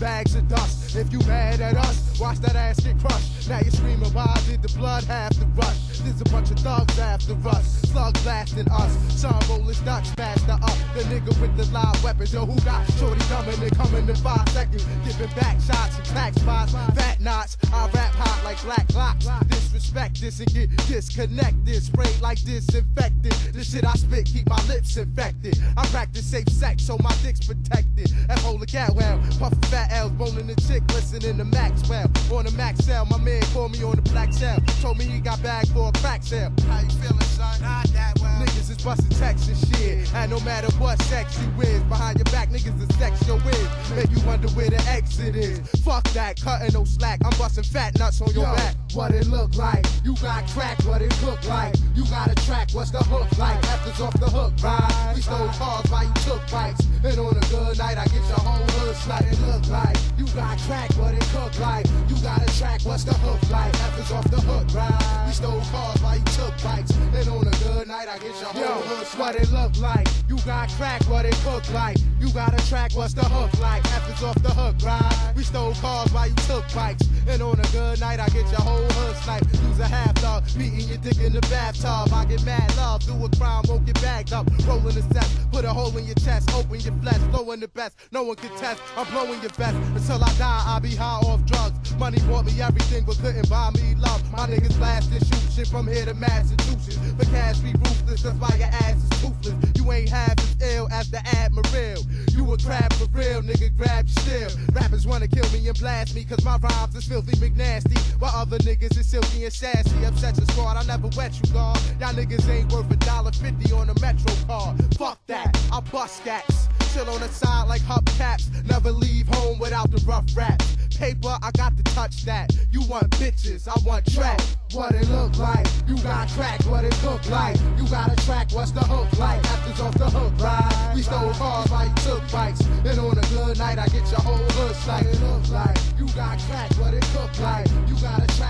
bags of dust. If you mad at us, watch that ass get crushed. Now you're screaming, why did the blood have to rush? There's a bunch of thugs after us, slugs blasting us. Some rollers ducks faster up. The nigga with the live weapons, yo, who got shorty coming and coming in five seconds? Giving back shots and tax spots, fat knots. I rap hot like black locks. Disrespect this and get disconnected. Spray like disinfectant. The shit I spit keep my lips infected. I practice safe sex so my dick's protected. F hold the cat well, puffin' fat L's, boning the chick, listening to Maxwell. On the max cell, my man called me on the black cell. Told me he got bagged for a crack sale. How you feeling, son? Not that well. Niggas is busting texts and shit. And no matter what sex you is, behind your back, niggas is sex your is. Make you wonder where the exit is. Fuck that, cutting no slack. I'm busting fat nuts on your Yo, back. What it look like? You got crack, what it look like? You got a track, what's the hook like? After's off the hook, right? We stole cars while you took bikes. And on a good night, I get your whole hood slight. It look like you got crack, what it cook like? You got a track, what's the hook like? After's off the hook, right? We stole cars while you took bikes. And on a good night, I get your whole Yo, hood what it look like? You got crack, what it look like? You got a track, what's the hook like? After's off the hook, right? We stole cars while you took bikes. And on a good night, I get your whole hood sniped. Use a half dog, beating your dick in the bathtub. I get mad love, do a crime, won't get bagged up. Rolling the steps, put a hole in your chest, open your flesh, blowing the best. No one can test, I'm blowing your best. Until I die, I'll be high off drugs. Money bought me everything, but couldn't buy me love. My niggas blast and shoot shit from here to Massachusetts. But cash be ruthless, that's why your ass is toothless. You ain't half as ill as the Admiral. You a crab for real, nigga, grab your steel. Rappers wanna kill me and blast me, cause my rhymes is filthy McNasty. While other niggas is silky and sassy. Upset your squad, I never wet you, God. Y'all niggas ain't worth a dollar fifty on a Metro card. Fuck that, I bust cats. Chill on the side like hubcaps. Never leave home without the rough raps. Paper, I got to touch that. You want bitches, I want track. What it look like? You got crack, what it look like? You got a track, what's the hook like? After's off the hook, right? We stole cars while you took bikes. And on a good night, I get your whole hood like it look like. You got crack, what it look like? You got a track,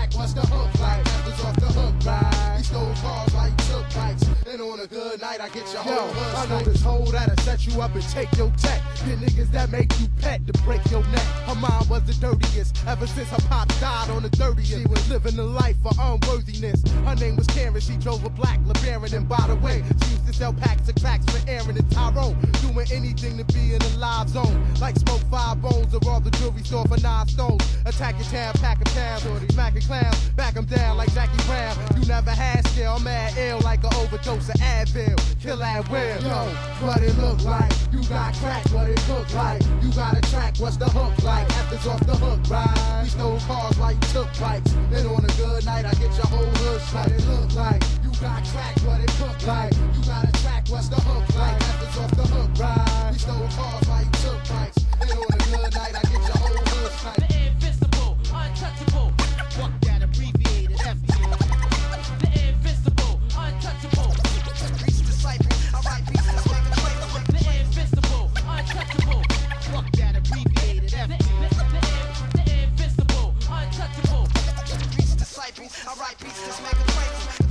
this hoe that'll set you up and take your tech. The niggas that make you pet to break your neck. Her mom was the dirtiest ever since her pop died on the 30th. She was living a life for unworthiness. Her name was Karen, she drove a black LeBaron. And by the way, she used to sell packs of cracks for Aaron and Tyrone. Doing anything to be in the live zone. Like smoke five bones or all the jewelry store for nine stones. Attack your town, pack a town, smacking clowns, back 'em down like Jackie Brown. You never had I'm mad ill like an overdose of Advil. Kill at will. Yo, what it look like? You got crack, what it look like? You got a track, what's the hook like? After's off the hook, right? We stole cars you took bikes. And on a good night, I get your whole hood shot. It look like you got crack, what it look like? peace. I write beats, this make a trifle.